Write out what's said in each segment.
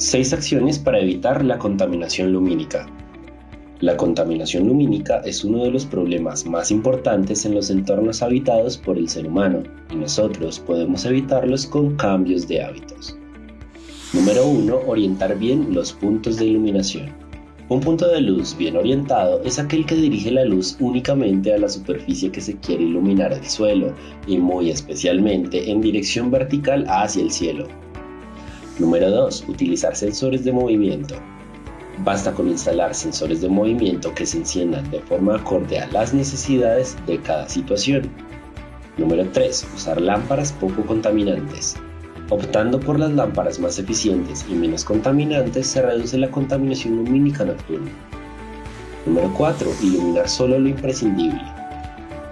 6 acciones para evitar la contaminación lumínica. La contaminación lumínica es uno de los problemas más importantes en los entornos habitados por el ser humano y nosotros podemos evitarlos con cambios de hábitos. Número 1. Orientar bien los puntos de iluminación. Un punto de luz bien orientado es aquel que dirige la luz únicamente a la superficie que se quiere iluminar del suelo y muy especialmente en dirección vertical hacia el cielo. Número 2. Utilizar sensores de movimiento. Basta con instalar sensores de movimiento que se enciendan de forma acorde a las necesidades de cada situación. Número 3. Usar lámparas poco contaminantes. Optando por las lámparas más eficientes y menos contaminantes se reduce la contaminación lumínica nocturna. Número 4. Iluminar solo lo imprescindible.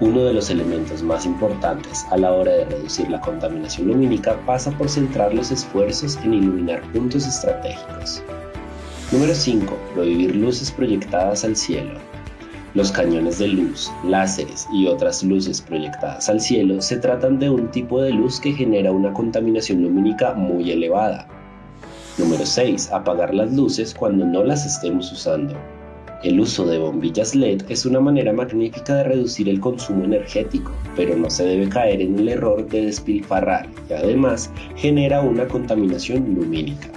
Uno de los elementos más importantes a la hora de reducir la contaminación lumínica pasa por centrar los esfuerzos en iluminar puntos estratégicos. Número 5. Prohibir luces proyectadas al cielo. Los cañones de luz, láseres y otras luces proyectadas al cielo se tratan de un tipo de luz que genera una contaminación lumínica muy elevada. Número 6. Apagar las luces cuando no las estemos usando. El uso de bombillas LED es una manera magnífica de reducir el consumo energético, pero no se debe caer en el error de despilfarrar y además genera una contaminación lumínica.